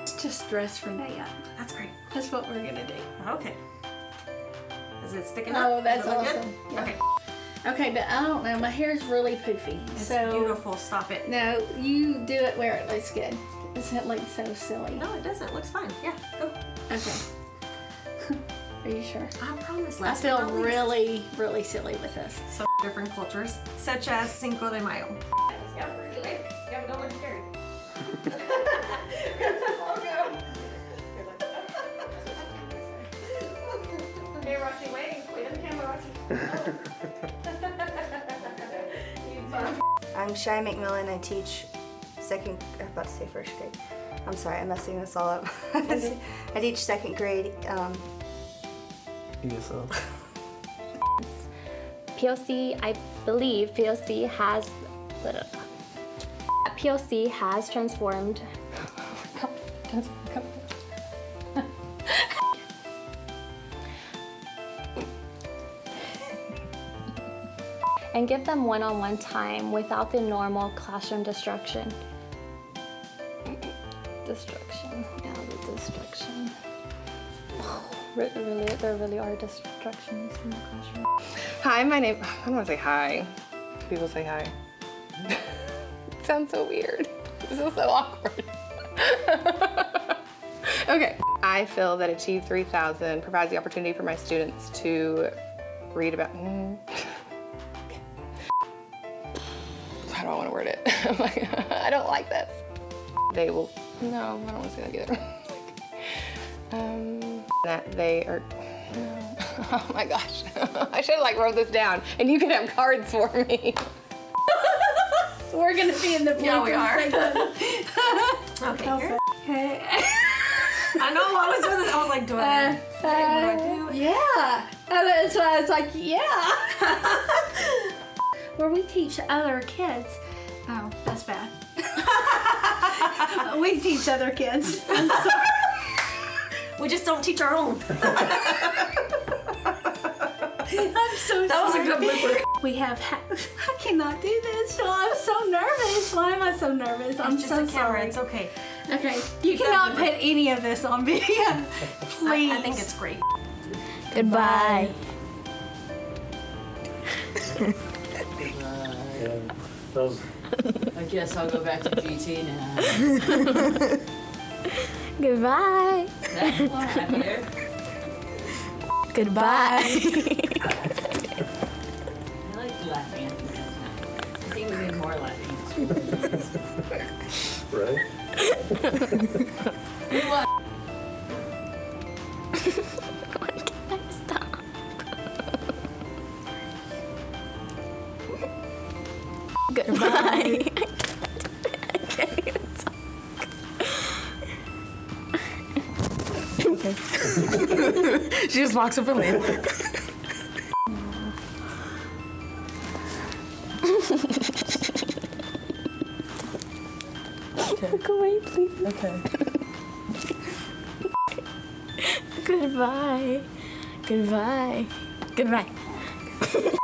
let's just dress Renee up. That's great. That's what we're gonna do. Okay. Is it sticking up? Oh, that's Does good? awesome. Yeah. Okay. Okay, but I don't know. My hair is really poofy. It's so beautiful. Stop it. no, you do it where it looks good. Doesn't it look so silly? No, it doesn't. It looks fine. Yeah, go. Okay. Are you sure? I promise. I feel but really, really silly with this. So different cultures, such as Cinco de Mayo. I'm Shai McMillan. I teach second, I'm about to say first grade. I'm sorry, I'm messing this all up. I teach second grade. Um, ESL. POC, I believe POC has POC has transformed. And give them one-on-one time without the normal classroom destruction. destruction, yeah, the distraction. Re- Really, there really are destructions in the classroom. Hi, my name. I don't want to say hi. People say hi. sounds so weird. This is so awkward. okay. I feel that Achieve 3000 provides the opportunity for my students to read about. Mm. How do I want to word it? I'm like, I don't like this. They will. No, I don't want to say that either. um, that they are. No. Oh my gosh. I should have like wrote this down and you can have cards for me. We're gonna be in the Yeah, we are. Okay, here. Okay. I know I was doing this. I was like, do I? Uh, uh, yeah. And that's why I was like, yeah. Where we teach other kids. Oh, that's bad. we teach other kids. I'm sorry. we just don't teach our own. I'm so That was a good blooper. We have. Ha- I cannot do this. So I'm so nervous. Why am I so nervous? I'm just so a camera. sorry. It's okay. Okay, you cannot put any of this on video. Please. I, I think it's great. Goodbye. Yeah. Those I guess I'll go back to GT now. Goodbye. That's why I'm here. Goodbye. I like laughing at the I think we need more laughing. right? Goodbye. I can't even talk. She just walks up and leaves. Look away, please. Okay. Goodbye. Goodbye. Goodbye.